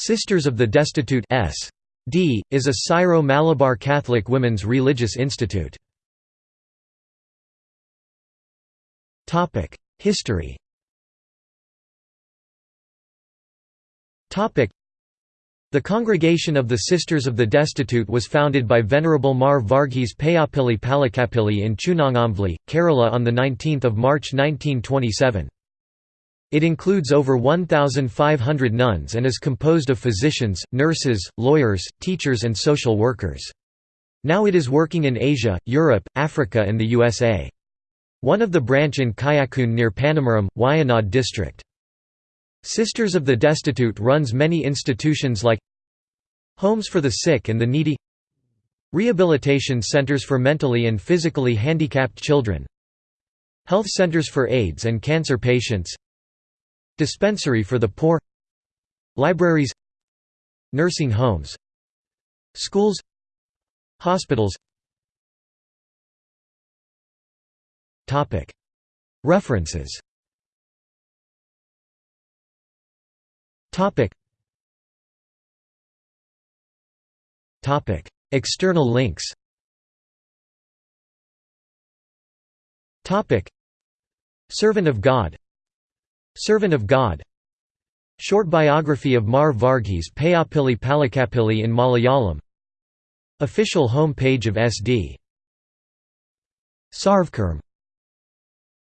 Sisters of the Destitute S.D. is a Syro-Malabar Catholic women's religious institute. History the Congregation of the Sisters of the Destitute was founded by Venerable Mar Varghese Payapilli Palakapilli in Chunangamveli, Kerala on 19 March 1927. It includes over 1,500 nuns and is composed of physicians, nurses, lawyers, teachers and social workers. Now it is working in Asia, Europe, Africa and the USA. One of the branch in Kayakkunnu near Panamaram, Wayanad district. Sisters of the Destitute runs many institutions like Homes for the Sick and the Needy Rehabilitation centers for mentally and physically handicapped children Health centers for AIDS and cancer patients Dispensary for the poor Libraries Nursing homes Schools Hospitals. References. External links. Servant of God Servant of God. Short biography of Mar Varghese Payapilli Palakapilli in Malayalam. Official home page of SD. Sarvkaram